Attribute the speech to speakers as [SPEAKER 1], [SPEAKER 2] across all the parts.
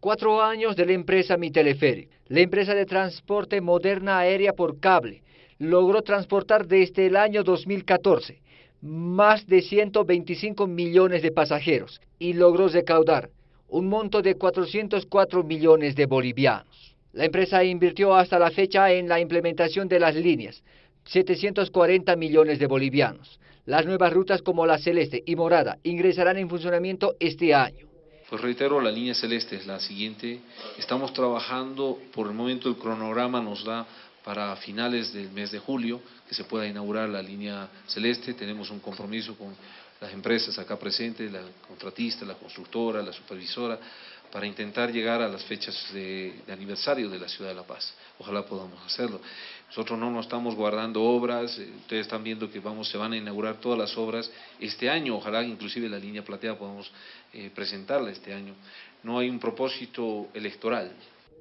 [SPEAKER 1] Cuatro años de la empresa Mi Teleférico. La empresa de transporte moderna aérea por cable logró transportar desde el año 2014 más de 125 millones de pasajeros y logró recaudar un monto de 404 millones de bolivianos. La empresa invirtió hasta la fecha en la implementación de las líneas, 740 millones de bolivianos. Las nuevas rutas como la Celeste y Morada ingresarán en funcionamiento este año.
[SPEAKER 2] Pues reitero, la línea celeste es la siguiente. Estamos trabajando, por el momento el cronograma nos da para finales del mes de julio que se pueda inaugurar la línea celeste. Tenemos un compromiso con las empresas acá presentes, la contratista, la constructora, la supervisora, para intentar llegar a las fechas de, aniversario de la Ciudad de La Paz. Ojalá podamos hacerlo. Nosotros no nos estamos guardando obras, eh, ustedes están viendo que vamos, se van a inaugurar todas las obras este año, ojalá inclusive la línea plateada podamos eh, presentarla este año. No hay un propósito electoral.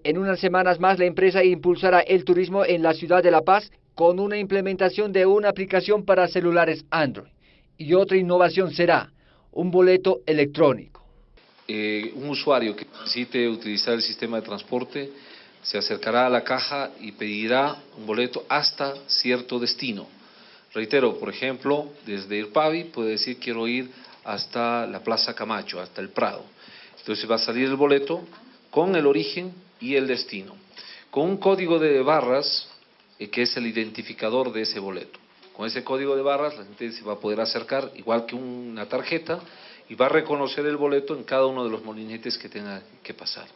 [SPEAKER 1] En unas semanas más la empresa impulsará el turismo en la Ciudad de La Paz con una implementación de una aplicación para celulares Android. Y otra innovación será un boleto electrónico.
[SPEAKER 2] Eh, un usuario que necesite utilizar el sistema de transporte se acercará a la caja y pedirá un boleto hasta cierto destino. Reitero, por ejemplo, desde el Pavi puede decir quiero ir hasta la Plaza Camacho, hasta el Prado. Entonces va a salir el boleto con el origen y el destino, con un código de barras eh, que es el identificador de ese boleto. Con ese código de barras la gente se va a poder acercar, igual que una tarjeta, y va a reconocer el boleto en cada uno de los molinetes que tenga que pasar.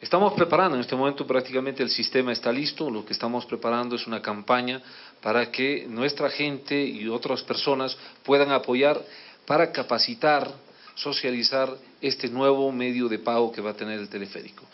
[SPEAKER 2] Estamos preparando, en este momento prácticamente el sistema está listo, lo que estamos preparando es una campaña para que nuestra gente y otras personas puedan apoyar para capacitar, socializar este nuevo medio de pago que va a tener el teleférico.